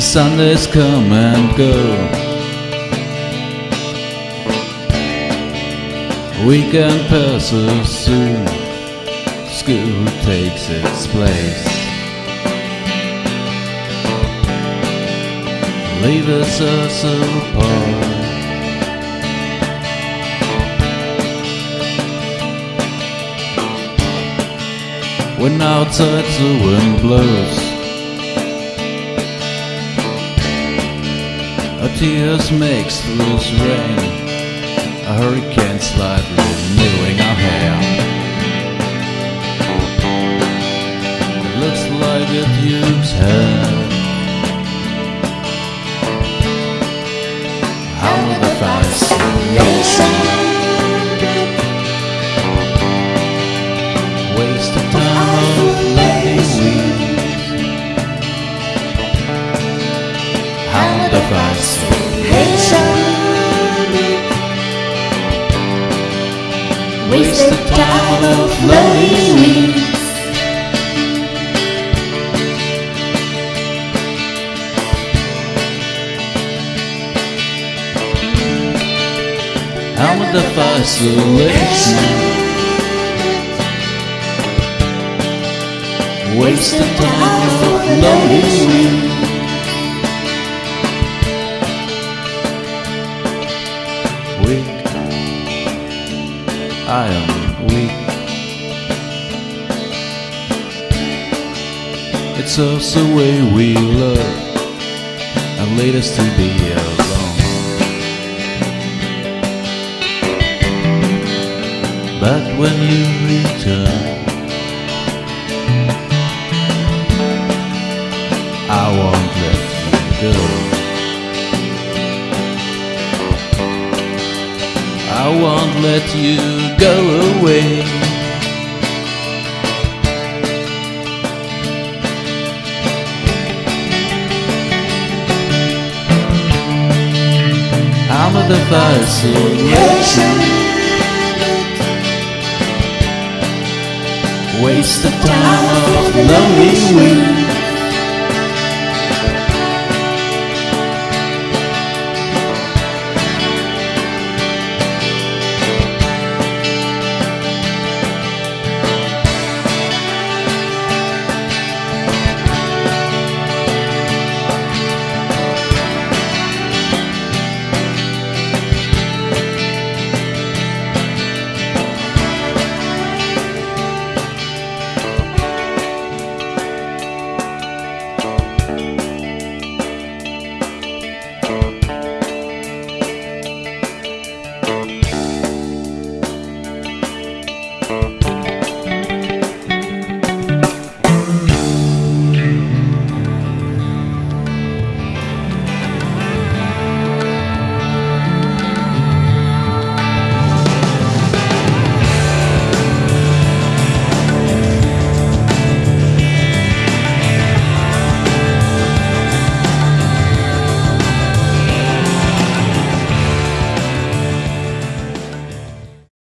The Sundays come and go. Weekend passes soon. School takes its place. Leaves us apart. When outside the wind blows. Our tears makes loose rain. A hurricane slightly renewing our hair. It looks like a duke's head Wasted time of lonely weeks. How the fascination Wasted time of lonely weeks I am weak It's us the way we love And lead us to be alone. But when you return let you go away. I'm the fascination Waste of time of lonely weeks